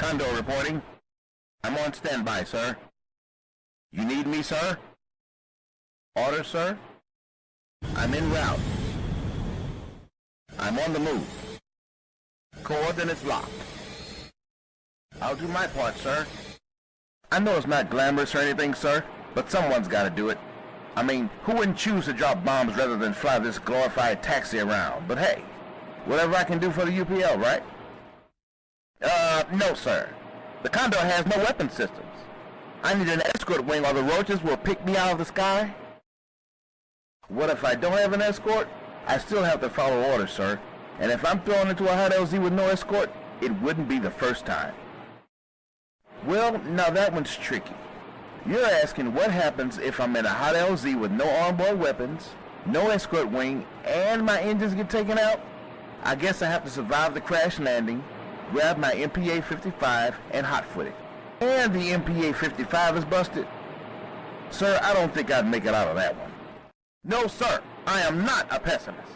Condor reporting. I'm on standby, sir. You need me, sir? Order, sir? I'm en route. I'm on the move. Coordinates locked. I'll do my part, sir. I know it's not glamorous or anything, sir, but someone's gotta do it. I mean, who wouldn't choose to drop bombs rather than fly this glorified taxi around? But hey, whatever I can do for the UPL, right? Uh, no, sir. The Condor has no weapon systems. I need an escort wing or the roaches will pick me out of the sky. What if I don't have an escort? I still have to follow orders, sir. And if I'm thrown into a hot LZ with no escort, it wouldn't be the first time. Well, now that one's tricky. You're asking what happens if I'm in a hot LZ with no onboard weapons, no escort wing, and my engines get taken out? I guess I have to survive the crash landing, grab my MPA-55, and hotfoot it. And the MPA-55 is busted. Sir, I don't think I'd make it out of that one. No, sir, I am not a pessimist.